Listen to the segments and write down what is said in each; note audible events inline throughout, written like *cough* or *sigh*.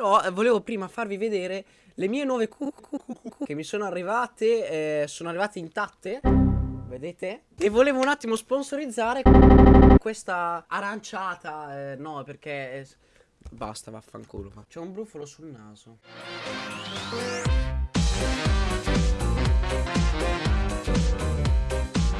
Però eh, volevo prima farvi vedere le mie nuove cucù che mi sono arrivate, eh, sono arrivate intatte. Vedete? E volevo un attimo sponsorizzare questa aranciata. Eh, no, perché... basta, vaffanculo. C'è un brufolo sul naso.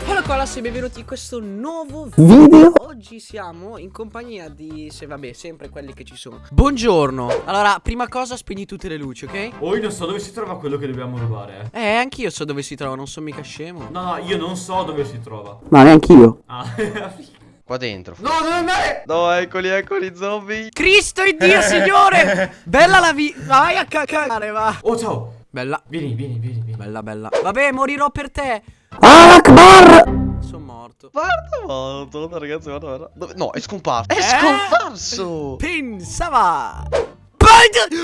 Hola Colas e benvenuti in questo nuovo video Oggi siamo in compagnia di, se vabbè, sempre quelli che ci sono Buongiorno Allora, prima cosa spegni tutte le luci, ok? Oh, io non so dove si trova quello che dobbiamo rubare. eh. Eh, anch'io so dove si trova, non sono mica scemo No, no, io non so dove si trova. Ma neanch'io Ah. *laughs* Qua dentro. no, non andare! No, eccoli, eccoli, zombie. Cristo Dio, signore Bella la vita Vai a cacare, va Oh, ciao! Bella, Vieni, vieni, vieni, vieni. bella, bella Vabbè, morirò per te Sono morto Guarda, morto. Guarda, ragazzi, guarda, guarda. Dove- No, è scomparso. È Eh? scomparso. Pensava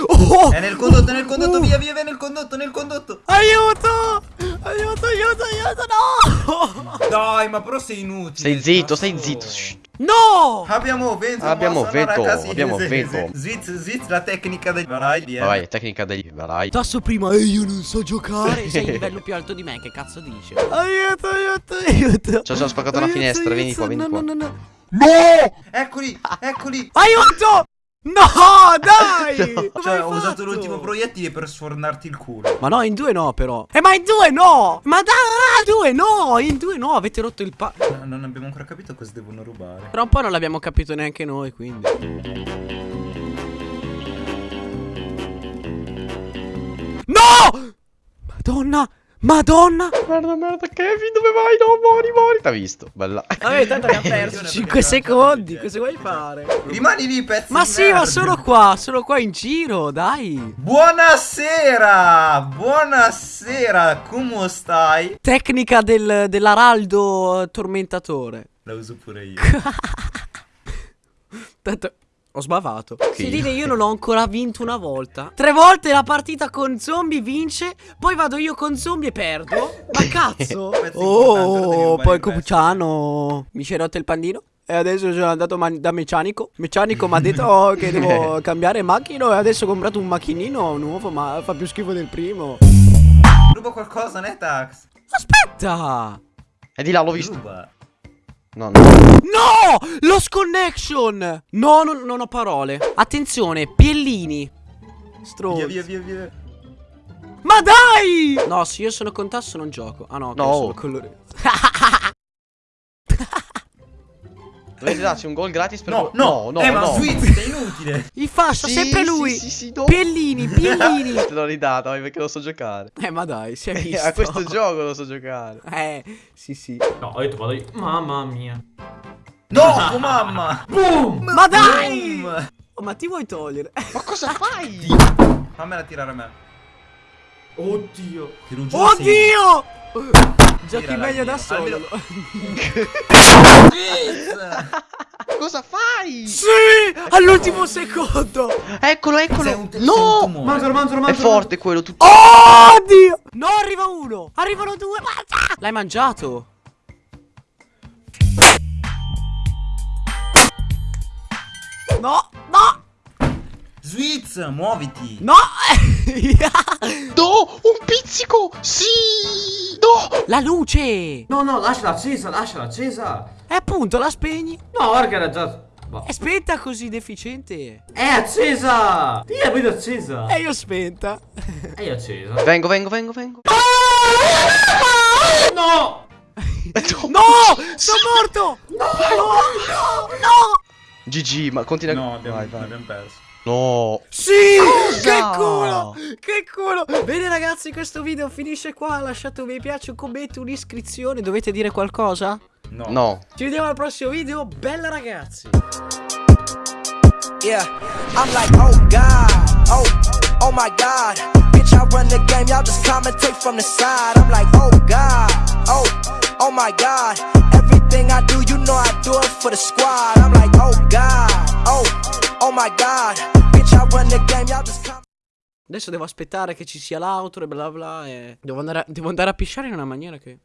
Oh! È nel condotto, nel condotto, via, via, via, nel condotto, nel condotto. Aiuto! Aiuto, aiuto, aiuto, no! Dai, ma però sei inutile. Stai zitto, cazzo. stai zitto. Shh. No! Abbiamo vento. Abbiamo vento, ragazzi, abbiamo vento. Zwitz, zwitz, la tecnica dei Vai, via. Vai, tecnica degli. Vai. Tasso prima e io non so giocare. Sei a livello più alto di me, che cazzo dici? Aiuto, aiuto, aiuto. Ci ho già spaccato una Aiuto, finestra, vieni aiuto, qua, vieni no, qua. No, no, no. Eccoli, eccoli. Aiuto! No, dai! *laughs* Come Cioè, ho usato l'ultimo proiettile per sfornarti il culo. Ma no, in due no, però. Eh, ma in due no! Ma dai, due no! In due no, avete rotto il pa. No, non abbiamo ancora capito cosa devono rubare. Però un po' non l'abbiamo capito neanche noi, quindi. No! Madonna! Madonna! Guarda, merda, Kevin, dove vai? No, muori, muori. T'ha visto, bella. Vabbè, tanto abbiamo *laughs* perso Perché 5 non secondi. Cosa vuoi fare? Rimani lì, pezzo Ma sì, ma merda. sono qua, sono qua in giro, dai. Buonasera! Buonasera, come stai? Tecnica del, dell'araldo tormentatore. La uso pure io. *laughs* Tanto ho sbavato. Chi? Si dire io non ho ancora vinto una volta. Tre volte la partita con zombie vince, poi vado io con zombie e perdo. Ma *laughs* cazzo! Oh, poi. Cupucciano mi si è rotto il pandino. E adesso sono andato da meccanico. Meccanico mi ha detto oh, che devo *laughs* cambiare macchina. E adesso ho comprato un macchinino nuovo, ma fa più schifo del primo. Ruba qualcosa, Netax? Aspetta! E di là, l'ho visto. Ruba. No, no. No! Lost connection! No, non, non ho parole. Attenzione, piellini. Stronzo. Via, via, via, via. Ma dai! No, se io sono con tasso non gioco. Ah no, No. sono colore. Dovete darci un gol gratis per. No, no, no, no. eh, ma no. Switch, sei inutile. *laughs* Il fascio, Sì, sempre sì, lui. Sì, sì, no. Piellini, piellini. *laughs* Te l'ho ridata, vai, perché lo so giocare. eh, ma dai, si è visto. A questo gioco lo so giocare. Eh, sì, sì. No, ho detto vado io. Mamma mia. No, tua mamma. *laughs* Boom! Ma dai! Boom. Oh, ma ti vuoi togliere? Ma cosa fai? Fammela tirare a me. Oddio. Ti lo giuro, sei- Oddio! Giochi meglio da solo. almeno- *laughs* Cosa fai? sì! All'ultimo secondo! Eccolo, eccolo. No! tumore. Mangialo, mangialo, È forte quello, tutto. Oh, Dio! No, arriva uno! Arrivano due! L'hai mangiato? No! No! Switz, muoviti. No! *laughs* No, pizzico. Sì. No. La luce! No, no, lasciala accesa, lasciala accesa. E appunto la spegni. No, guarda che era già. Boh. È spenta così deficiente. È accesa! Io la vedo accesa. E io spenta. È accesa. Vengo, vengo, vengo, vengo. No! *laughs* No! Sono morto! No! No! No! GG, ma continua. No, abbiamo, vai, vai. abbiamo perso. No. Sì! Culo! Che culo! Bene ragazzi, questo video finisce qua. Lasciate un mi piace, un commento, un'iscrizione. Dovete dire qualcosa? No. No. Ci vediamo al prossimo video. Bella ragazzi! Yeah, I'm like, oh God, oh, oh my God. Bitch, I run the game, y'all just commentate from the side. I'm like, oh God, oh, oh my God. Everything I do, you know I do it for the squad. I'm like, oh God, oh, oh my God. Bitch, I run the game, y'all just commentate. Adesso devo aspettare che ci sia l'outro e bla bla. E... Devo, andare a... devo andare a pisciare in una maniera che.